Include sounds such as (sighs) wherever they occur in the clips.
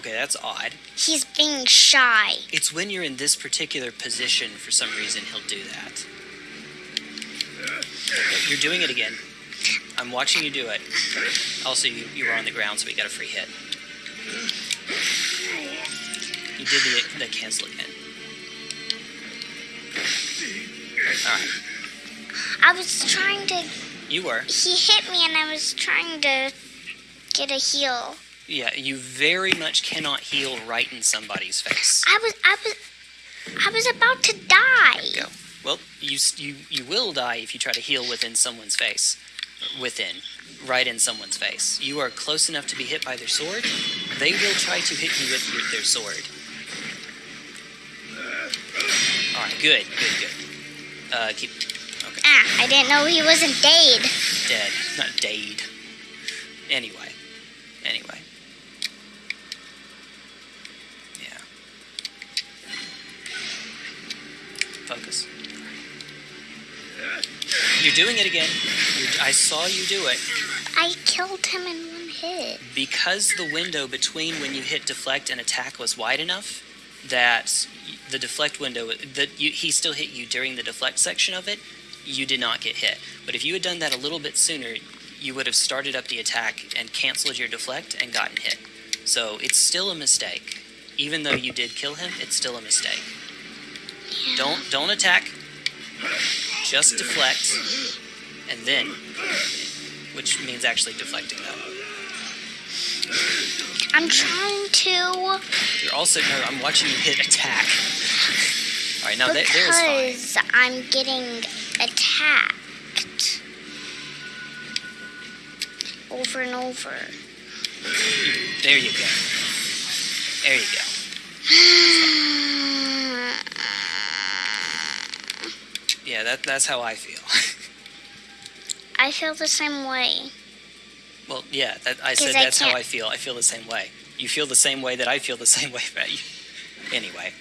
Okay, that's odd. He's being shy. It's when you're in this particular position, for some reason, he'll do that. You're doing it again. I'm watching you do it. Also, you, you were on the ground, so we got a free hit. You did the, the cancel again. Alright, I was trying to. you were. He hit me, and I was trying to get a heal. Yeah, you very much cannot heal right in somebody's face. I was. I was. I was about to die. Go. Well, you you you will die if you try to heal within someone's face. Within, right in someone's face. You are close enough to be hit by their sword. They will try to hit you with your, their sword. All right, good, good, good. Uh, keep. Okay, Ah, I didn't know he wasn't dead. dead, not dade. Anyway, anyway. Yeah. Focus. You're doing it again. You're, I saw you do it. I killed him in one hit. Because the window between when you hit deflect and attack was wide enough, that the deflect window that you, he still hit you during the deflect section of it, you did not get hit. But if you had done that a little bit sooner, you would have started up the attack and canceled your deflect and gotten hit. So it's still a mistake. Even though you did kill him, it's still a mistake. Don't don't attack. Just deflect, and then, which means actually deflecting though. I'm trying to You're also no. I'm watching you hit attack. All right, now that there's fine. because I'm getting attacked over and over. There you go. There you go. (sighs) (sighs) (sighs) Yeah, that that's how I feel. I feel the same way. well, yeah, that, I said I that's how can't- I feel. I feel the same way. You feel the same way that I feel the (laughs) same way about you. Anyway,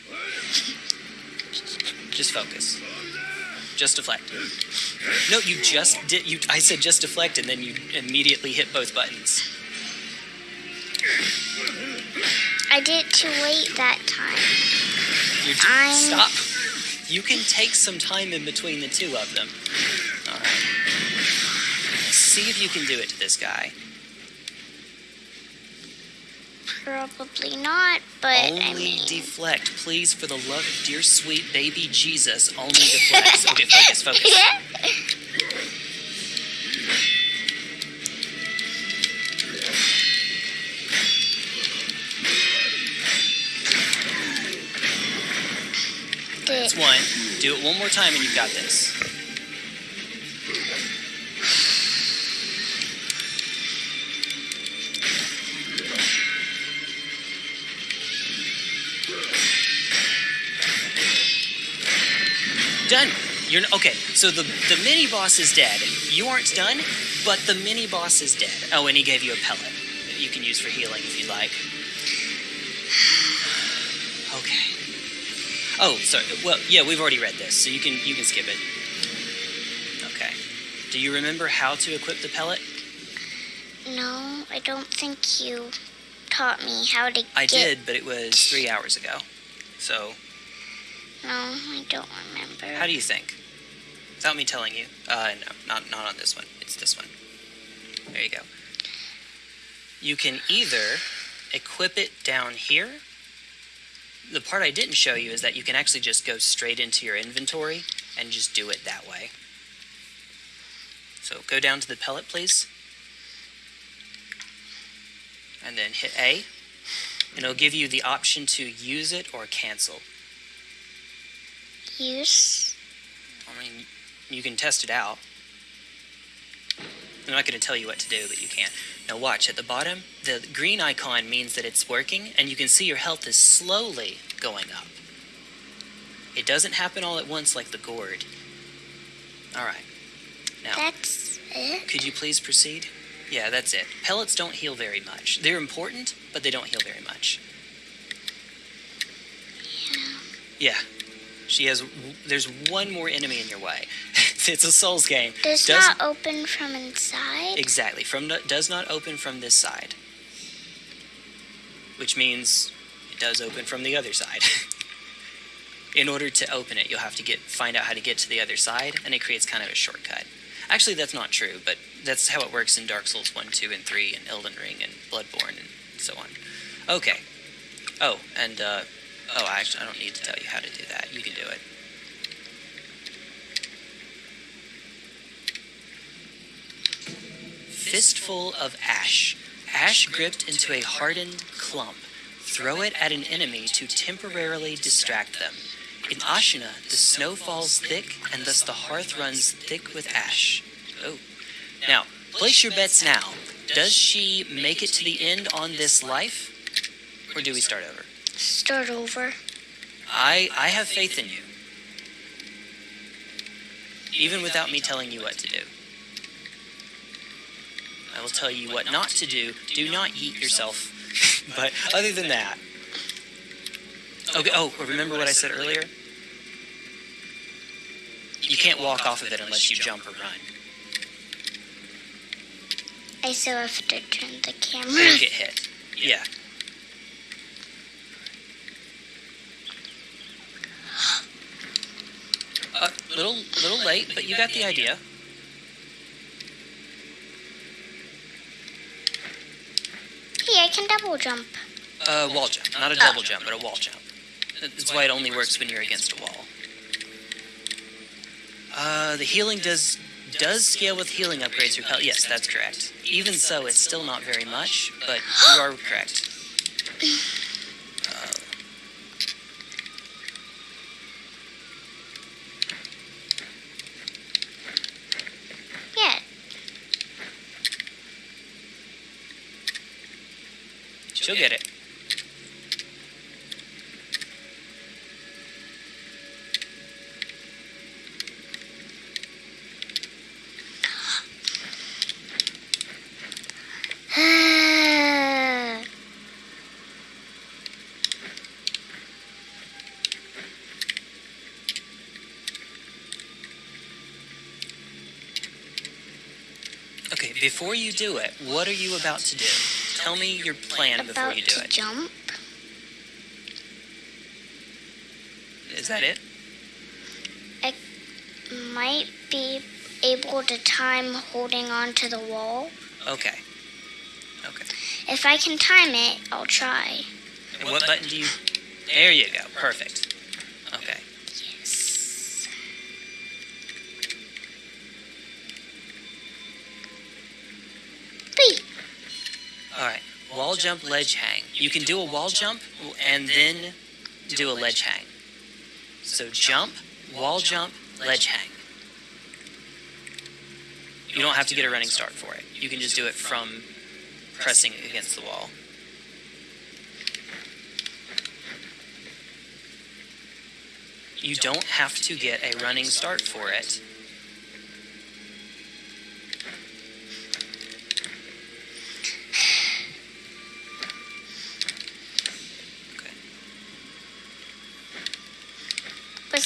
just focus. Just deflect. No, you just did. You. I said just deflect, and then you immediately hit both buttons. I did it too late that time. You're I'm- Stop. You can take some time in between the two of them. All right. See if you can do it to this guy. Probably not, but only I mean, deflect, please, for the love of dear sweet baby Jesus. Only deflect. (laughs) okay, focus, focus. That's one. Do it one more time, and you've got this. Done. You're okay. So the the mini boss is dead. You aren't done, but the mini boss is dead. Oh, and he gave you a pellet that you can use for healing if you'd like. Oh, sorry. Well, yeah, we've already read this, so you can you can skip it. Okay. Do you remember how to equip the pellet? no, I don't think you taught me how to I did, but it was three hours ago. So, No, I don't remember. how do you think? Without me telling you. Uh, no, not not on this one. It's this one. There you go. You can either equip it down here. The part I didn't show you is that you can actually just go straight into your inventory and just do it that way. So go down to the pellet, please. And then hit A. And it'll give you the option to use it or cancel. Use. I mean, you can test it out. I'm not going to tell you what to do, but you can. Now watch, at the bottom, the green icon means that it's working, and you can see your health is slowly going up. It doesn't happen all at once like the gourd. Alright. Now, That's it. could you please proceed? Yeah, that's it. Pellets don't heal very much. They're important, but they don't heal very much. Yeah. She has. There's one more enemy in your way. (laughs) (laughs) it's a Souls game. Does Does- not open from inside. Exactly. From the, does not open from this side. which means it does open from the other side. (laughs) In order to open it, you'll have to get find out how to get to the other side, and it creates kind of a shortcut. Actually, that's not true, but that's how it works in Dark Souls 1, 2, and 3, and Elden Ring, and Bloodborne, and so on. Okay. Oh, and, uh, oh, actually, I don't need to tell you how to do that. You can do it. Fistful of ash. Ash gripped into a hardened clump. Throw it at an enemy to temporarily distract them. In Ashina, the snow falls thick, and thus the hearth runs thick with ash. Oh. Now, place your bets now. Does she make it to the end on this life? Or do we start over? Start over. I I have faith in you. Even without me telling you what to do. I will tell you what not to do. Do not eat yourself. (laughs) but other than that. Okay, oh, remember what I said earlier? You can't walk off of it unless you jump or run. I still have to turn the Or camera. you get hit. Yeah. Uh, little, little late, but you got the idea. Hey, I can double jump. Uh, wall jump, not a double jump, but a wall jump. That's why it only works when you're against a wall. Uh, the healing does does scale with healing upgrades. Your health. Yes, that's correct. Even so, it's still not very much, but you are correct. (laughs) Uh, Yeah, she'll get it. Okay, before you do it, what are you about to do? Tell me your plan before you do to it. jump. Is that it? I might be able to time holding on to the wall. Okay. Okay. If I can time it, I'll try. And what button do you? There you go. Perfect. Okay. Yes. Wait, All right. Wall jump, ledge hang. You can do a wall jump and then do a ledge hang. So jump, wall jump, ledge hang. You don't have to get a running start for it. You can just do it from pressing against the wall. You don't have to get a running start for it. Okay.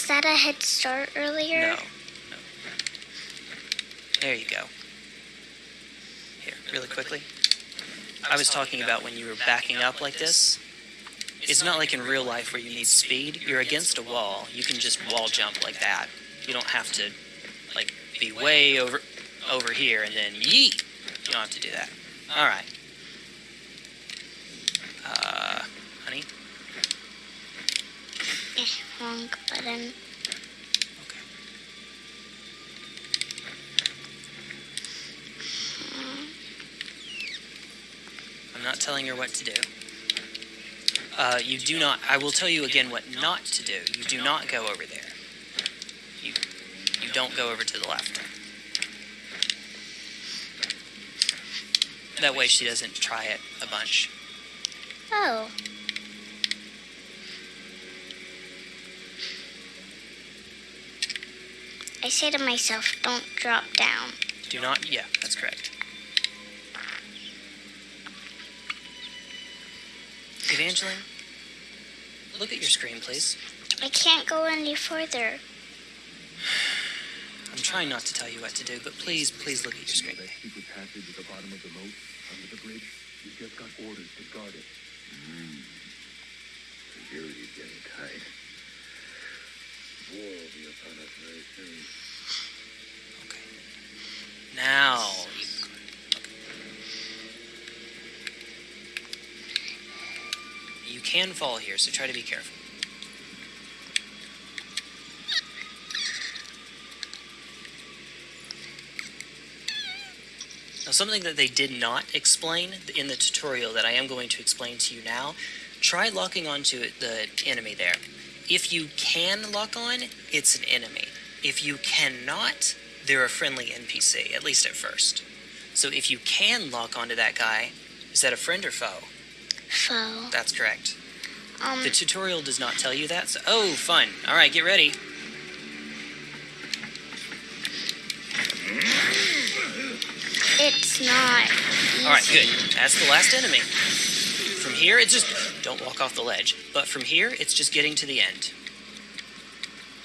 Was that a head start earlier? No. No. There you go. Here, really quickly. I was talking about when you were backing up like this. It's not like in real life where you need speed. You're against a wall. You can just wall jump like that. You don't have to, like, be way over over here and then yeet. You don't have to do that. All right. Wrong button. Okay. I'm not telling her what to do. Uh, you do not. I will tell you again what not to do. You do not go over there. You you don't go over to the left. That way she doesn't try it a bunch. Oh. Say to myself, don't drop down. Do not. Yeah, that's correct. Evangeline, look at your screen, please. I can't go any further. I'm trying not to tell you what to do, but please, please look at your screen. That secret passage at the bottom of the moat, under the bridge, you just got orders to guard it. Mm. Security's getting tight. War will be upon us very soon. Now. You, can fall here, so try to be careful. Now, something that they did not explain in the tutorial that I am going to explain to you now try locking onto the enemy there. If you can lock on, it's an enemy. If you cannot, they're a friendly NPC, at least at first. So if you can lock onto that guy, is that a friend or foe? Foe. That's correct. Um, The tutorial does not tell you that. So, oh, fun. All right, get ready. it's not. Easy. All right, good. That's the last enemy. From here, it's just don't walk off the ledge. But from here, it's just getting to the end.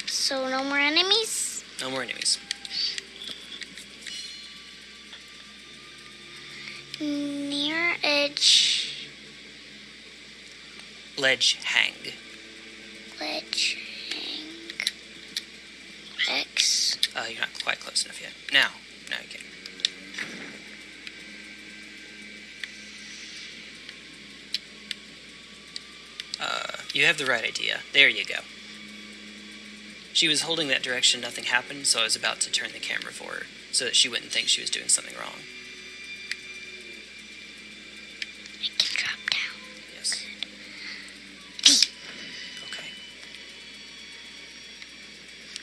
So no more enemies. No more enemies. Near edge Ledge hang. ledge hang. X. Uh, you're not quite close enough yet. Now, now you can. Uh, you have the right idea. There you go. She was holding that direction, nothing happened, so I was about to turn the camera for her so that she wouldn't think she was doing something wrong.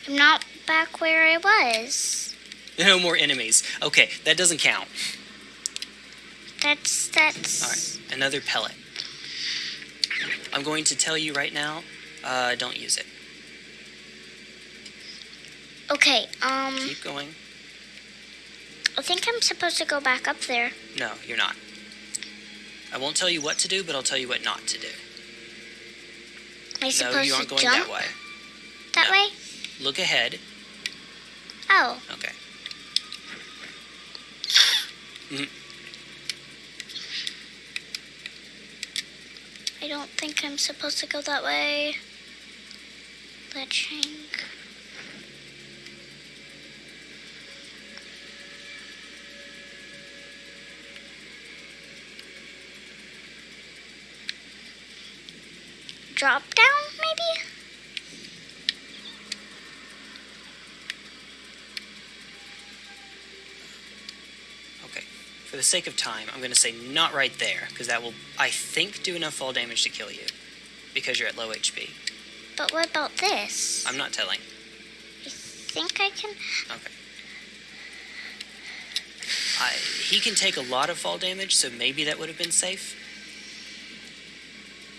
I'm not back where I was. No more enemies. Okay, that doesn't count. That's that's. All right, another pellet. I'm going to tell you right now, uh, don't use it. Okay. Um, Keep going. I think I'm supposed to go back up there. No, you're not. I won't tell you what to do, but I'll tell you what not to do. Am I No, supposed you aren't to going jump that way. that No. way? Look ahead. Oh, Okay. Mm-hmm. I don't think I'm supposed to go that way. Ledge hang. Drop down, For the sake of time, I'm going to say not right there, because that will, I think, do enough fall damage to kill you, because you're at low HP. But what about this? I'm not telling. I think I can. Okay. I, he can take a lot of fall damage, so maybe that would have been safe.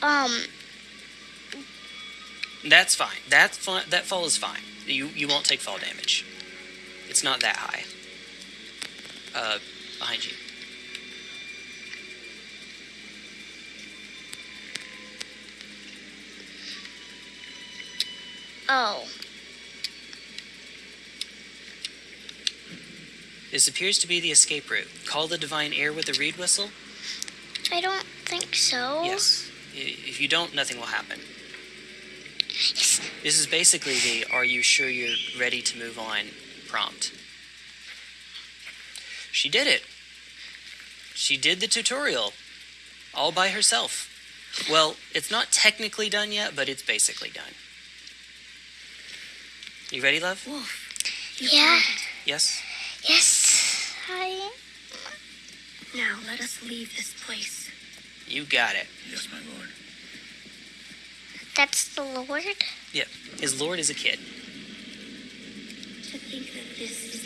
Um, That's fine. That's fine. that fall is fine. You you won't take fall damage. It's not that high. Uh, behind you. oh. This appears to be the escape route. Call the divine heir with a reed whistle. I don't think so. Yes. If you don't, nothing will happen. Yes. This is basically the "Are you sure you're ready to move on?" prompt. She did it. She did the tutorial all by herself. Well, it's not technically done yet, but it's basically done. You ready, love? Wolf. Yeah. Yes. Yes. I. Now let us leave this place. You got it. Yes, my lord. That's the Lord? Yep. His lord is a kid. To think that this is the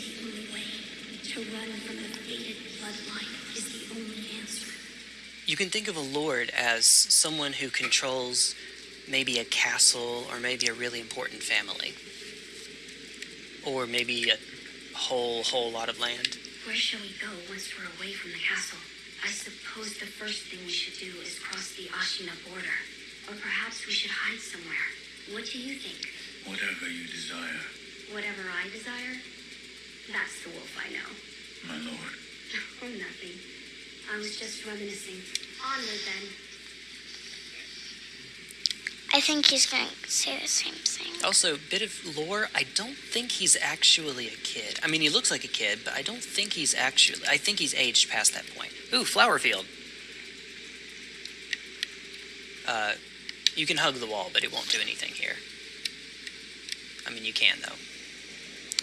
only way. To run from the fated bloodline is the only answer. You can think of a lord as someone who controls maybe a castle or maybe a really important family. Or maybe a whole whole lot of land. Where shall we go once we're away from the castle? I suppose the first thing we should do is cross the Ashina border. Or perhaps we should hide somewhere. What do you think? Whatever you desire, Whatever I desire? That's the wolf I know. my lord. Oh, nothing. I was just reminiscing. Onward then. I think he's going to say the same thing. Also, a bit of lore. I don't think he's actually a kid. I mean, he looks like a kid, but I don't think he's actually. I think he's aged past that point. Ooh, flower field. Uh, you can hug the wall, but it won't do anything here. I mean, you can though.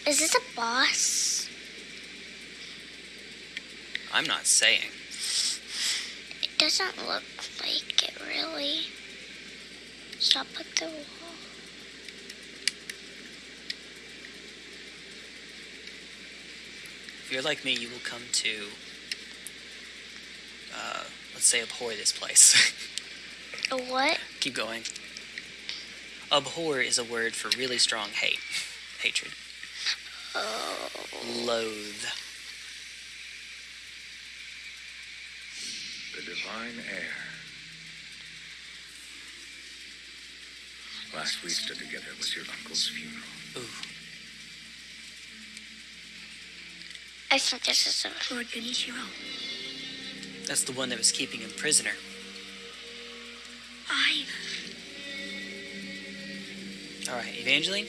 Is this a boss? I'm not saying. It doesn't look like it really. Stop at the wall. If you're like me, you will come to. Uh, let's say abhor this place. (laughs) A what? Keep going. Abhor is a word for really strong hate, hatred, Oh. loathe. The divine heir. Last we stood together was your uncle's funeral. Ooh, I think this is a. Lord Genichiro, that's the one that was keeping him prisoner. I. All right, Evangeline,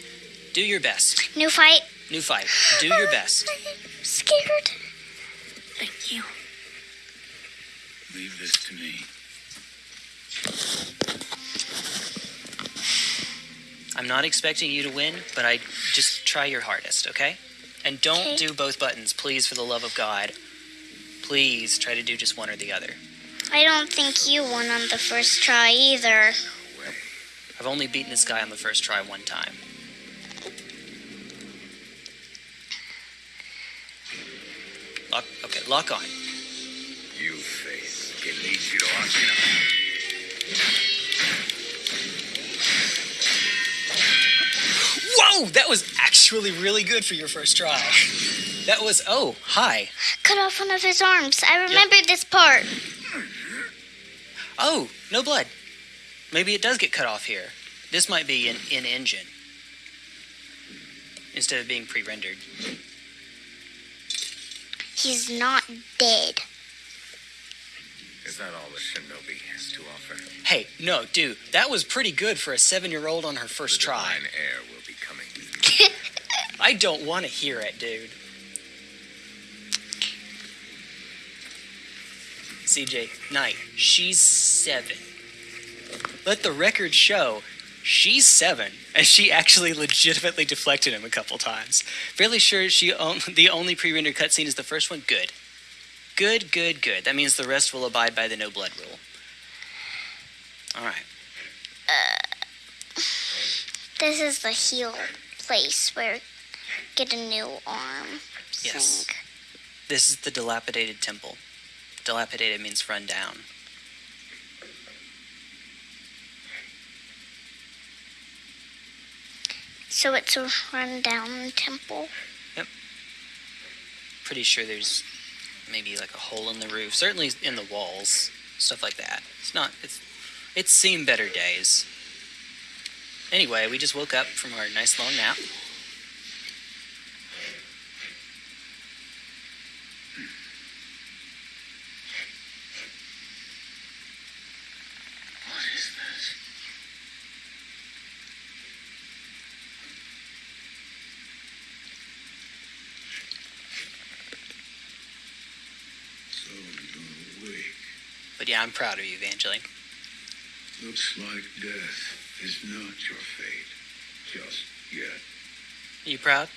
do your best. New fight. New fight. Do your oh, best. I'm scared. Thank you. Leave this to me. I'm not expecting you to win, but I just try your hardest, okay? And don't Okay. do both buttons, please, for the love of God. Please try to do just one or the other. I don't think you won on the first try either. I've only beaten this guy on the first try one time. Lock, okay, lock on. You face Genichiro Ashina. Whoa, that was actually really good for your first try. That was, oh, hi. Cut off one of his arms. I remember this part. Oh, no blood. Maybe it does get cut off here. This might be an in engine instead of being pre rendered. He's not dead. Is that all the shinobi has to offer? Hey, no, dude, that was pretty good for a seven year old on her first the try. divine heir will be coming. (laughs) I don't want to hear it, dude. CJ Knight, she's seven. Let the record show she's seven, and she actually legitimately deflected him a couple times. Fairly sure she on- (laughs) the only pre-rendered cutscene is the first one. Good, good, good, good. That means the rest will abide by the no blood rule. All right. Uh, this is the heal place where get a new arm. Yes. Thing. This is the dilapidated temple. Dilapidated means run down. So it's a rundown temple. Yep. Pretty sure there's maybe like a hole in the roof, certainly in the walls, stuff like that. It's not. It's. It's seen better days. Anyway, we just woke up from our nice long nap. What is this? So you're awake. But yeah, I'm proud of you, Evangeline. Looks like death is not your fate. Just yet. Are you proud?